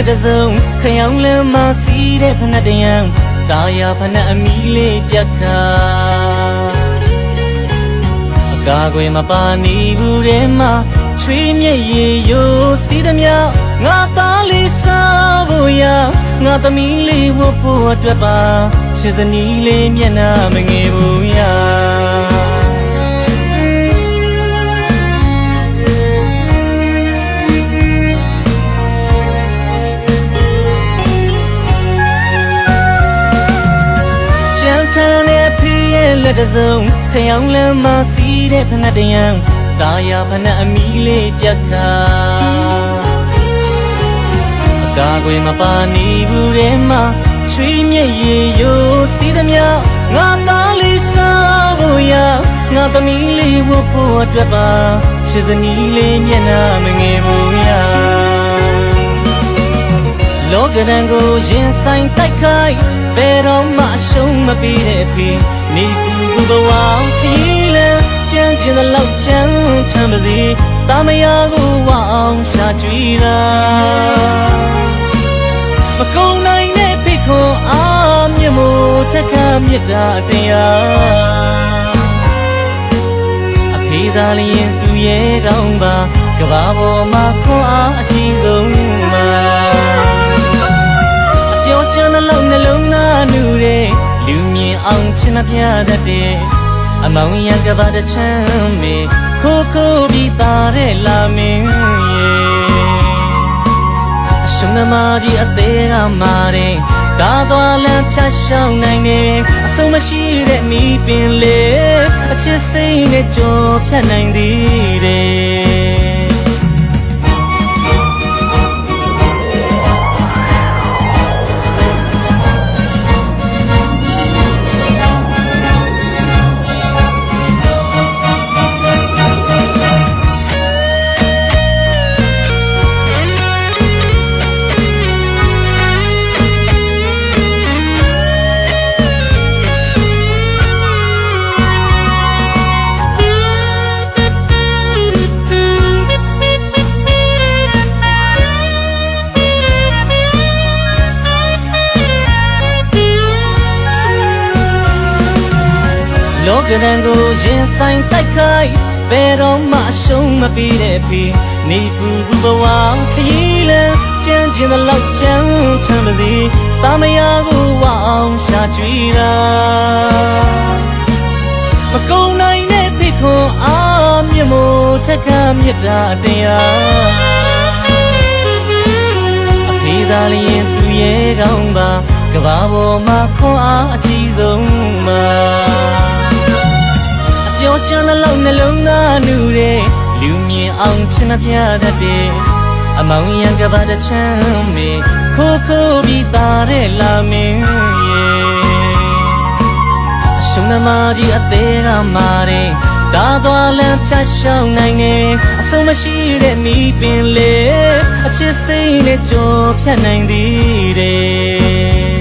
လက်တစ်စုံခရောင်လမ်းမစီးတဲ့ဖနက်တယံကာယာဖနက်အမီလေးပြက်ခါအကာကွယ်မပါနေဘူးတဲ့မှာချွေးမြက်ရည်ရိုးစီးသမျှငါသားလေးစားဖို့ရငါသမီးလေးဝတ်ဖို့အတွက်ပါချစ်သနီးလေးမျက်နှာမငယ်ဘူးရ က်တစ်စုံခရောင်လမ်းမစီးတဲ့ဖနက်တယံကာယာဖနက်အမီလေးပြက်ခါအကာကွယ်မပါနေဘူးတဲ့မှာချွေးမြက်ရည်ရိုးစီးသမျှငါသားလေးစားဖို့ရငါသမီးလေးဝတ်ဖို့အတွက်ပါချစ်သနီးလေးမျက်နှာမငယ်ဘူးရလောကရန်ကိုရင်ဆိုင်တိုက်ခိုက်ဘယ်တော့မှအရှုံးမပေးတဲ့ဖေ နေသူကူဘဝခရီးလန်းချမ်းချင်တဲ့လောက်ချမ်းချမ်းပါစေတာမယာကိုဝအောင်ရှာကြွေးတာမကုန်နိုင်တဲ့ဖိတ်ခွန်အားမြတ်မို့ထက်ကမြတ်တာတရားအဖေသာလျင်သူရဲ့ကောင်းပါကဘာပေါ်မှာခွန်အားအကြီးဆုံး အောင်ချင်မပြတတ်တဲ့အမောင်ရံကဘာတချမ်းမေခိုးခိုးပြီးသားတဲ့လာမင်းရဲ့အရှင်သမားကြီးအသေးကမာတဲ့ကားသွားလမ်းဖြတ်ရှောင်းနိုင်တယ်အဆုံးမရှိတဲ့မိပင်လေအချစ်စိတ်နဲ့ကြော်ဖြတ်နိုင်သေးတ လောကရန်ကိုရင်ဆိုင်တိုက်ခိုက်ဘယ်တော့မှအရှုံးမပေးတဲ့ဖေနေပူပူဘဝခရီးလန်းချမ်းချင်တဲ့လောက်ချမ်းချမ်းပါစေတာမယာကိုဝအောင်ရှာကြွေးတာမကုန်နိုင်တဲ့ဖိတ်ခွန်အားမြတ်မို့ထက်ကမြတ်တာတရားအဖေသာလျင်သူရဲ့ကောင်းပါကဘာပေါ်မှာခွန်အားအကြီးဆုံး လောက်နှလုံးသားနူတဲ့လူမြင်အောင်ချင်မပြတတ်တဲ့အမောင်ရံကဘာတချမ်းမေခိုးခိုးပြီးသားတဲ့လာမင်းရဲ့အရှင်သမားကြီးအသေးကမာတဲ့ကားသွားလမ်းဖြတ်ရှောင်းနိုင်တယ်အဆုံးမရှိတဲ့မိပင်လေအချစ်စိတ်နဲ့ကြော်ဖြတ်နိုင်သေးတယ်